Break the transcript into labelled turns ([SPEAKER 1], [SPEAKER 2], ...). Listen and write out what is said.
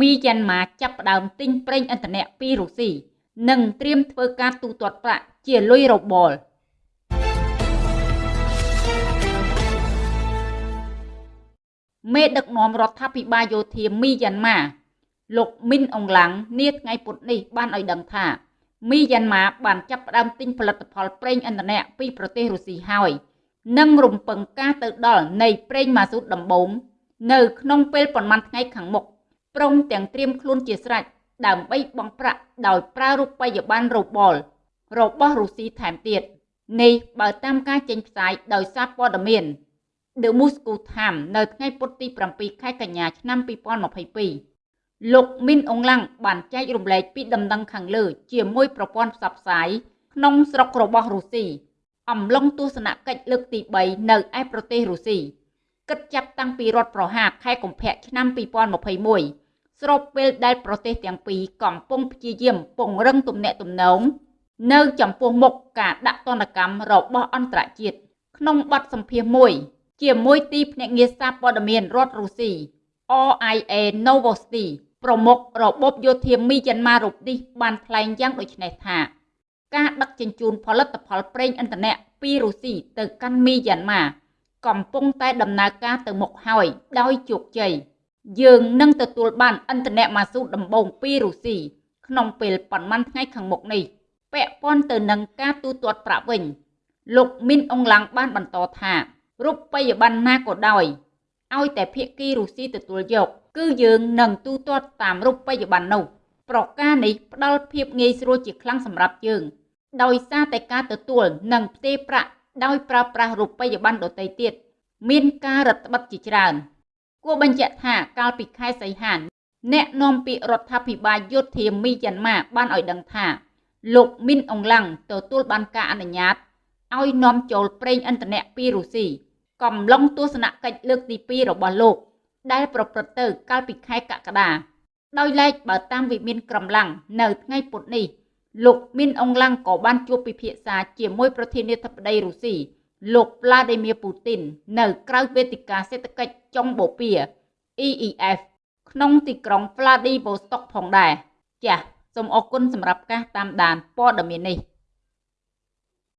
[SPEAKER 1] មីយ៉ាន់ម៉ាចាប់ផ្ដើមទិញប្រេងឥន្ធនៈពីរុស្ស៊ីនិងត្រៀមធ្វើការទូទាត់ប្រាក់ជាលុយរបលមេដឹកនាំរដ្ឋាភិបាលយោធាមីយ៉ាន់ម៉ាលោកមីនអងឡាំងនាថ្ងៃពុធនេះបានឲ្យដឹងថាមីយ៉ាន់ម៉ាបានចាប់ផ្ដើមទិញផលិតផលប្រេងឥន្ធនៈពីប្រទេសរុស្ស៊ីហើយនិងរំពឹងការទៅដល់នៃប្រេងម៉ាស៊ូតដំបូងនៅក្នុងពេលប៉ុន្មានថ្ងៃខាងមុខ ព្រមទាំងត្រៀមខ្លួនជាស្រេចដើម្បីបង់ប្រាក់ដោយប្រើរូបិយប័ណ្ណរូបលរបស់រុស្ស៊ីថែមទៀតនេះបើតាមការចេញផ្សាយដោយសារព័ត៌មាន The Moscow Times នៅថ្ងៃពុធទី7ខែកញ្ញាឆ្នាំ2022លោកមីនអងឡាំងបានចែករំលែកពីដំណឹងខាងលើ ជាមួយប្រព័ន្ធផ្សព្វផ្សាយក្នុងស្រុករបស់រុស្ស៊ីអំឡុងទស្សនកិច្ចលើកទី3នៅឯប្រទេសរុស្ស៊ីគិតចាប់តាំងពីរដ្ឋប្រហារខែកុម្ភៈឆ្នាំ2021 ស្របពេលដែលប្រទេសទាំងពីរកំពុងព្យាយាមពង្រឹងទំនាក់ទំនងនៅចំពោះមុខការដាក់ទណ្ឌកម្មរបស់អន្តរជាតិក្នុងបទសម្ភាសន៍មួយ ជាមួយទីភ្នាក់ងារសារព័ត៌មានរដ្ឋរុស្ស៊ី RIA Novosti ប្រមុខរបបយោធាមីយ៉ាន់ម៉ារូបនេះបានថ្លែងយ៉ាងដូចនេះថាការដឹកជញ្ជូនផលិតផលប្រេងឥន្ធនៈពីរុស្ស៊ីទៅកាន់មីយ៉ាន់ម៉ាកំពុងតែដំណើរការទៅមុខហើយដោយជោគជ័យ យើងនឹងទទួលបានឥន្ធនៈម៉ាស៊ូដំបូងពីរុស្ស៊ីក្នុងពេលប៉ុន្មានថ្ងៃខាងមុខនេះពាក់ព័ន្ធទៅនឹងការទូទាត់ប្រាក់វិញ លោកមីនអងឡាំងបានបន្តថារូបិយប័ណ្ណណាក៏ដោយឲ្យតែភៀកគីរុស្ស៊ីទទួលយក គឺយើងនឹងទូទាត់តាមរូបិយប័ណ្ណនោះប្រការនេះផ្ដល់ភាពងាយស្រួលជាខ្លាំងសម្រាប់យើង ដោយសារតែការទទួលនិងផ្ទេរប្រាក់ដោយប្រើប្រាស់រូបិយប័ណ្ណដទៃទៀតមានការរឹតបន្តឹងជាច្រើន គួរបញ្ជាក់ថាកាលពីខែសីហានអ្នកនាំពាក្យរដ្ឋាភិបាលយោធាមីយ៉ាន់ម៉ាបានឲ្យដឹងថាលោកមីនអងឡាំងទទួលបានការអនុញ្ញាតឲ្យនាំចូលប្រេងឥន្ធនៈពីរុស្ស៊ីកំឡុងទស្សនកិច្ចលើកទី2របស់លោក ដែលប្រព្រឹត្តទៅកាលពីខែកក្កដាដោយឡែកបើតាមវិមានក្រំឡាំងនៅថ្ងៃពុធនេះលោកមីនអងឡាំងក៏បានជួបពិភាក្សាជាមួយប្រធានាធិបតីរុស្ស៊ី លោក Vladimir Putin នៅក្រៅវេទិកាសេដ្ឋកិច្ចចុងបូព៌ា EEF ក្នុងទីក្រុង Vladivostok ផងដែរចាសសូមអរគុណសម្រាប់ការតាមដានព័ត៌មាននេះ